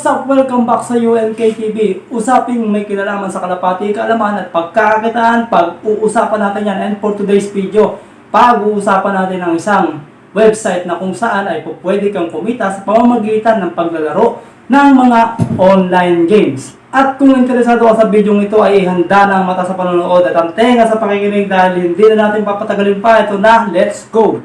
What's up? Welcome back sa UNK TV. Usaping may kinalaman sa kalapati, kaalaman at pagkakakitaan. Pag-uusapan natin yan. And for today's video, pag-uusapan natin ang isang website na kung saan ay pwede kang kumita sa pamamagitan ng paglalaro ng mga online games. At kung interesado ka sa video ito ay handa na ang mata sa panonood at ang tenga sa pakikinig dahil hindi na natin papatagalin pa. Ito na, let's go!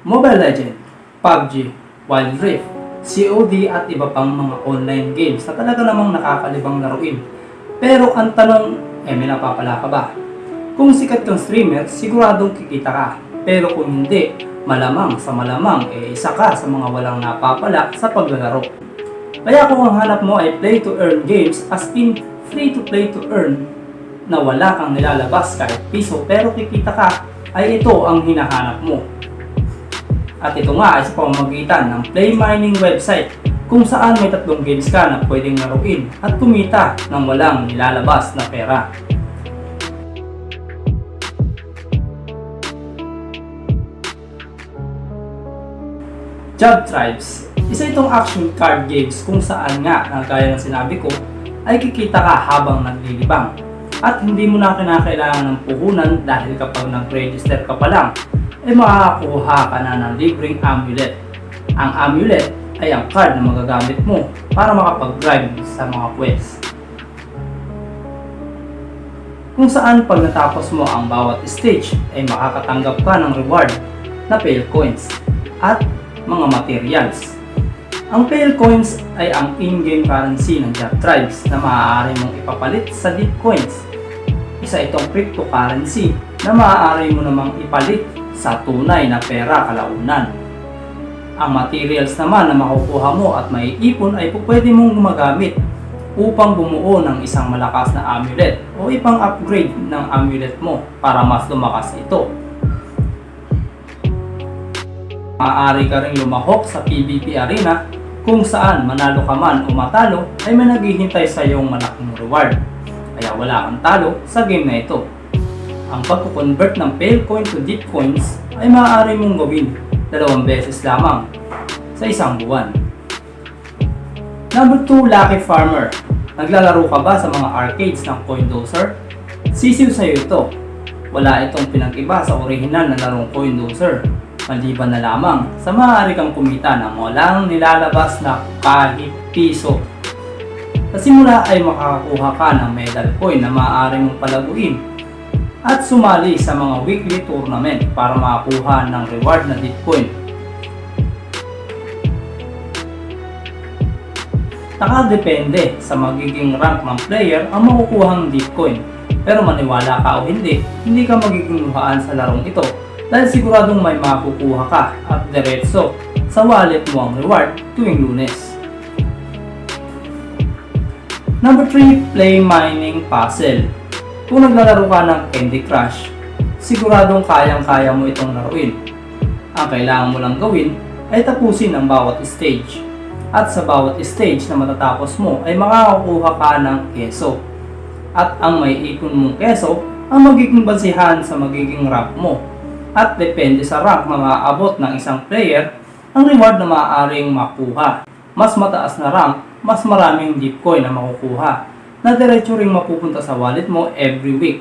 Mobile Legend, PUBG, Wild Rift, COD at iba pang mga online games na talaga namang nakakalibang laruin. Pero ang tanong, eh may napapala ka ba? Kung sikat kang streamer, siguradong kikita ka. Pero kung hindi, malamang sa malamang, eh isa ka sa mga walang napapala sa paglalaro. Kaya kung ang hanap mo ay play to earn games as in free to play to earn na wala kang nilalabas kahit piso pero kikita ka, ay ito ang hinahanap mo. At ito nga ay sa pamamagitan ng Play Mining website kung saan may tatlong games ka na pwedeng laruin at kumita ng walang nilalabas na pera. Job Tribes Isa itong action card games kung saan nga, na gaya ng sinabi ko, ay kikita ka habang naglilibang. At hindi mo na kinakailangan ng puhunan dahil kapag nag-register ka pa lang, ay makakakuha ka na ng libreng amulet. Ang amulet ay ang card na magagamit mo para makapag-drive sa mga quest. Kung saan pag natapos mo ang bawat stage ay makakatanggap ka ng reward na Pale Coins at mga materials. Ang Pale Coins ay ang in-game currency ng Job Tribes na maaari mong ipapalit sa Deep Coins. Isa itong cryptocurrency na maaari mo namang ipalit sa tunay na pera kalaunan. Ang materials naman na makukuha mo at maiipon ay pwede mong gumagamit upang bumuo ng isang malakas na amulet o ipang upgrade ng amulet mo para mas lumakas ito. Maaari ka rin lumahok sa PvP arena kung saan manalo ka man o matalo ay may naghihintay sa iyong malaking reward. Kaya wala kang talo sa game na ito. Ang pagkukonvert ng Pale Coin to Deep Coins ay maaari mong gawin dalawang beses lamang sa isang buwan. Number 2, Lucky Farmer. Naglalaro ka ba sa mga arcades ng Coindozer? Sisiw sa'yo ito. Wala itong pinag-iba sa orihinal na larong Coindozer. Maliban na lamang sa maaari kang kumita ng walang nilalabas na kahit piso. Sa simula ay makakakuha ka ng medal coin na maaari mong palaguin at sumali sa mga weekly tournament para makakuha ng reward na Bitcoin. Nakadepende sa magiging rank ng player ang makukuhang Bitcoin. Pero maniwala ka o hindi, hindi ka magiging luhaan sa larong ito dahil siguradong may makukuha ka at diretso sa wallet mo ang reward tuwing lunes. Number 3, Play Mining Puzzle. Kung naglalaro ka ng Candy Crush, siguradong kayang-kaya mo itong laruin. Ang kailangan mo lang gawin ay tapusin ang bawat stage. At sa bawat stage na matatapos mo ay makakakuha ka ng keso. At ang may ipon mong keso ang magiging basihan sa magiging rank mo. At depende sa rank na maaabot ng isang player, ang reward na maaaring makuha. Mas mataas na rank, mas maraming Bitcoin na makukuha na diretso ring mapupunta sa wallet mo every week